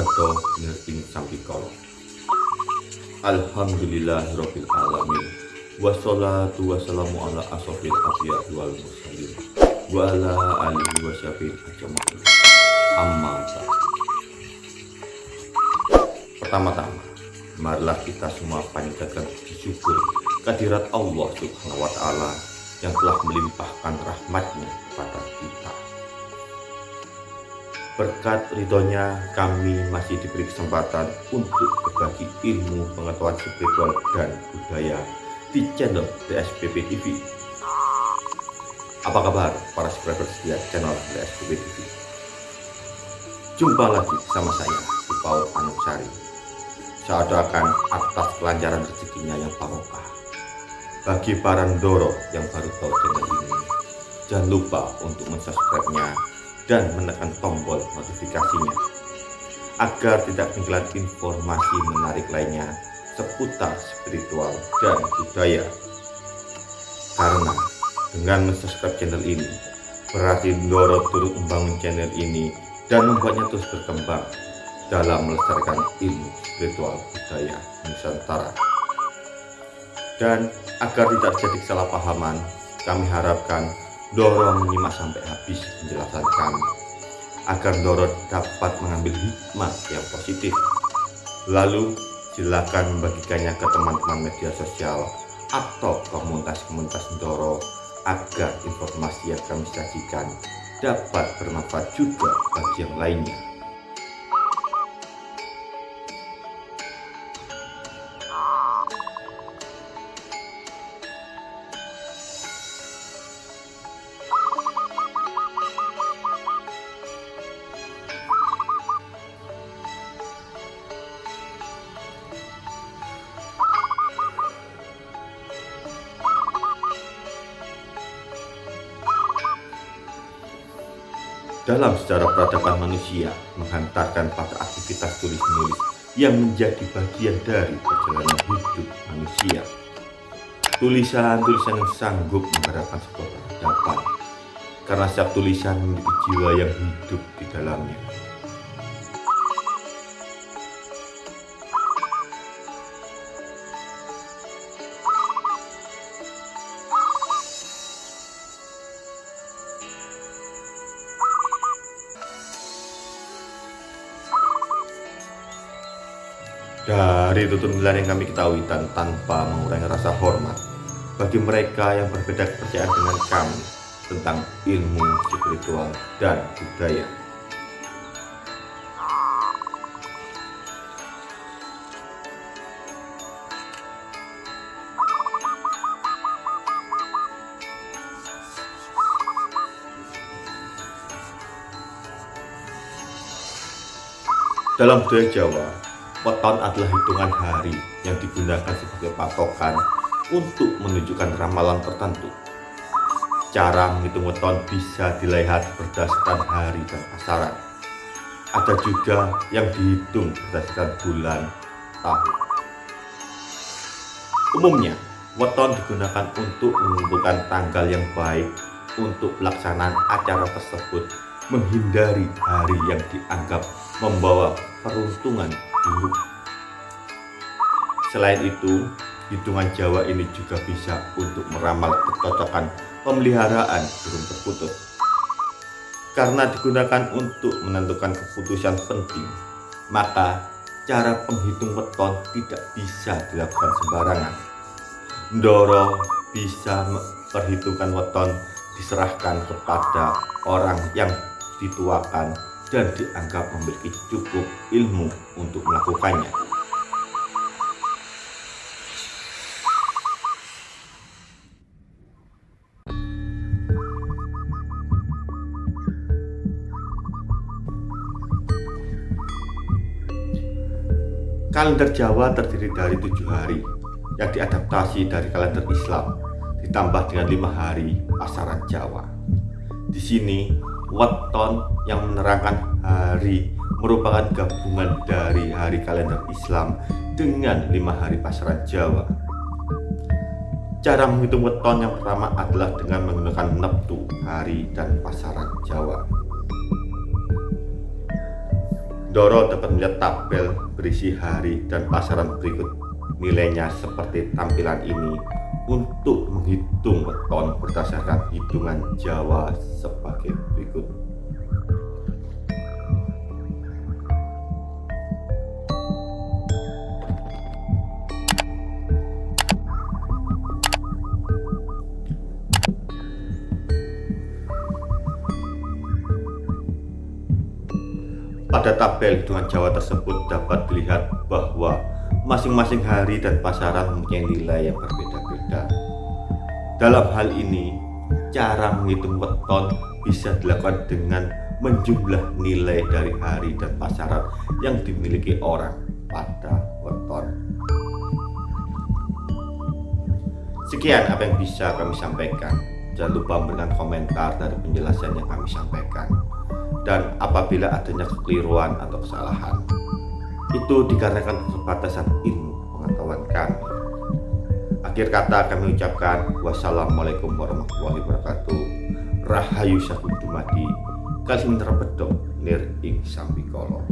psikolog Alhamdulillahirabbil alamin. Wassalatu wassalamu ala asofil anbiya wal mursalin. Wa ala alihi wa sahbihi ajma'in. Amma pertama-tama marilah kita semua panjatkan syukur kehadirat Allah Subhanahu wa taala yang telah melimpahkan rahmatnya kepada kita Berkat ridhonya kami masih diberi kesempatan untuk berbagi ilmu pengetahuan spiritual dan budaya di channel DSPP TV. Apa kabar para subscriber setia channel DSPP TV? Jumpa lagi sama saya di Paul Anusari. Saya doakan atas kelancaran rezekinya yang barokah. Bagi para Ndoro yang baru tahu channel ini, jangan lupa untuk mensubscribe-nya dan menekan tombol notifikasinya agar tidak ketinggalan informasi menarik lainnya seputar spiritual dan budaya. Karena dengan subscribe channel ini berarti Ndoro turut membangun channel ini dan membuatnya terus berkembang dalam melestarikan ilmu spiritual budaya Nusantara. Dan agar tidak terjadi kesalahpahaman, kami harapkan Doro menyimak sampai habis penjelasan kami agar Doro dapat mengambil hikmah yang positif. Lalu silakan membagikannya ke teman-teman media sosial atau komunitas-komunitas Doro agar informasi yang kami sajikan dapat bermanfaat juga bagi yang lainnya. Dalam sejarah peradaban manusia menghantarkan pada aktivitas tulis-menulis yang menjadi bagian dari perjalanan hidup manusia. Tulisan-tulisan yang sanggup mengharapkan sebuah peradaban karena setiap tulisan memiliki jiwa yang hidup di dalamnya. Dari tutur yang kami ketahui dan tanpa mengurangi rasa hormat bagi mereka yang berbeda kepercayaan dengan kami tentang ilmu spiritual dan budaya. Dalam budaya Jawa, weton adalah hitungan hari yang digunakan sebagai patokan untuk menunjukkan ramalan tertentu. Cara menghitung weton bisa dilihat berdasarkan hari dan pasaran. Ada juga yang dihitung berdasarkan bulan, tahun. Umumnya, weton digunakan untuk menentukan tanggal yang baik untuk pelaksanaan acara tersebut menghindari hari yang dianggap membawa peruntungan. Selain itu, hitungan Jawa ini juga bisa untuk meramal kecocokan pemeliharaan burung perkutut. Karena digunakan untuk menentukan keputusan penting, maka cara penghitung weton tidak bisa dilakukan sembarangan. Ndoro bisa perhitungan weton diserahkan kepada orang yang dituakan dan dianggap memiliki cukup ilmu untuk melakukannya. Kalender Jawa terdiri dari tujuh hari yang diadaptasi dari kalender Islam ditambah dengan lima hari pasaran Jawa. Di sini weton yang menerangkan hari merupakan gabungan dari hari kalender Islam dengan lima hari pasaran Jawa. Cara menghitung weton yang pertama adalah dengan menggunakan neptu hari dan pasaran Jawa. Doro dapat melihat tabel berisi hari dan pasaran berikut nilainya seperti tampilan ini untuk menghitung weton berdasarkan hitungan Jawa Pada tabel hitungan Jawa tersebut dapat dilihat bahwa masing-masing hari dan pasaran mempunyai nilai yang berbeda-beda. Dalam hal ini, cara menghitung weton bisa dilakukan dengan menjumlah nilai dari hari dan pasaran yang dimiliki orang pada weton. Sekian apa yang bisa kami sampaikan. Jangan lupa memberikan komentar dari penjelasan yang kami sampaikan dan apabila adanya kekeliruan atau kesalahan itu dikarenakan keterbatasan ilmu pengetahuan kami. Akhir kata kami ucapkan wassalamualaikum warahmatullahi wabarakatuh. Rahayu sakum kasih terbedo nir ing sambikolo